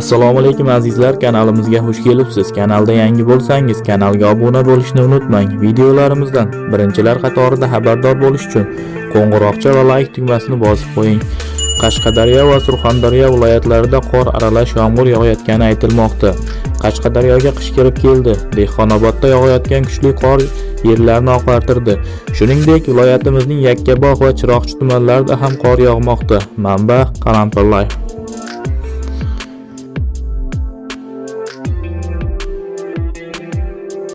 assalomu alaykum azizlar. Kanalimizga xush kelibsiz. Kanalda yangi bo'lsangiz kanalga obuna bo'lishni unutmang. Videolarimizdan birinchilar qatorida xabardor bo'lish uchun qo'ng'iroqcha va like tugmasini bosib qo'ying. Qashqadaryo va surxondaryo viloyatlarida qor aralash yomg'ir yog'ayotgani aytilmoqda. Qashqadaryoga qish kirib keldi. Dehqonobodda yog'ayotgan kuchli qor yerlarni oqartirdi. Shuningdek viloyatimizning yakkabog' va chiroqchi tumanlarida ham qor yog'moqda. Manba qalampir life